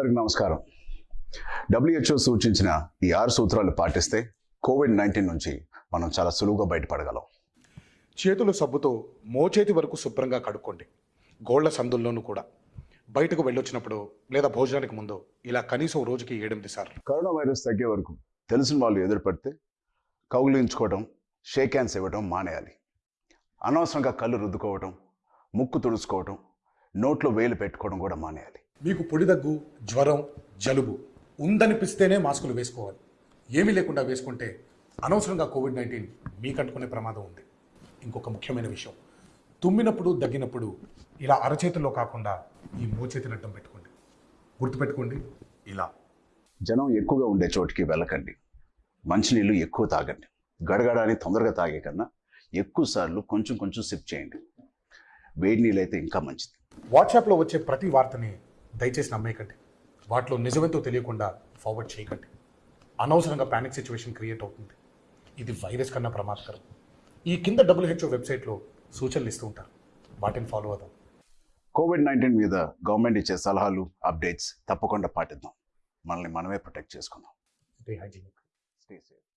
అందరికి నమస్కారం. డబ్ల్యూహెచ్ఓ సూచించిన ఈ ఆరు సూత్రాలు పాటిస్తే కోవిడ్ నైన్టీన్ నుంచి మనం చాలా సులువుగా బయటపడగలం. చేతులు సబ్బుతో మోచేతి వరకు శుభ్రంగా కడుక్కోండి. గోళ్ళ సందుల్లోనూ కూడా. బయటకు వెళ్ళొచ్చినప్పుడు లేదా భోజనానికి ముందు ఇలా కనీసం రోజుకి ఏడెనిమిది సార్లు. కరోనా వైరస్ తగ్గే వరకు తెలిసిన వాళ్ళు ఎదురుపడితే కౌగిలించుకోవడం షేక్ హ్యాండ్స్ ఇవ్వడం మానేయాలి. అనవసరంగా కళ్ళు రుద్దుకోవడం ముక్కు తుడుచుకోవడం నోట్లో వేలు పెట్టుకోవడం కూడా మానేయాలి. మీకు పొడి దగ్గు జ్వరం జలుబు ఉందనిపిస్తేనే మాస్కులు వేసుకోవాలి. ఏమీ లేకుండా వేసుకుంటే అనవసరంగా కోవిడ్ నైన్టీన్ మీకు అంటుకునే ప్రమాదం ఉంది. ఇంకొక ముఖ్యమైన విషయం. తుమ్మినప్పుడు దగ్గినప్పుడు ఇలా అరచేతిలో కాకుండా ఈ మోచేతిని అడ్డం పెట్టుకోండి. గుర్తుపెట్టుకోండి ఇలా. జనం ఎక్కువగా ఉండే చోటికి వెళ్ళకండి. మంచినీళ్ళు ఎక్కువ తాగండి. గడగడాని తొందరగా తాగే కన్నా ఎక్కువ సార్లు కొంచెం కొంచెం సిప్ చేయండి. వేడి నీళ్ళు అయితే ఇంకా మంచిది. వాట్సాప్లో వచ్చే ప్రతి వార్తని దయచేసి నమ్మేయకండి. వాటిలో నిజమేంతో తెలియకుండా ఫార్వర్డ్ చేయకండి. అనవసరంగా ప్యానిక్ సిచ్యువేషన్ క్రియేట్ అవుతుంది. ఇది వైరస్ కన్నా ప్రమాదకరం. ఈ కింద డబ్ల్యూహెచ్ఓ వెబ్సైట్లో సూచనలు ఇస్తూ ఉంటారు. వాటిని ఫాలో అవుదాం. కోవిడ్ నైన్టీన్ మీద గవర్నమెంట్ ఇచ్చే సలహాలు అప్డేట్స్ తప్పకుండా పాటిద్దాం. మనల్ని మనమే ప్రొటెక్ట్ చేసుకుందాం. Stay hygienic stay safe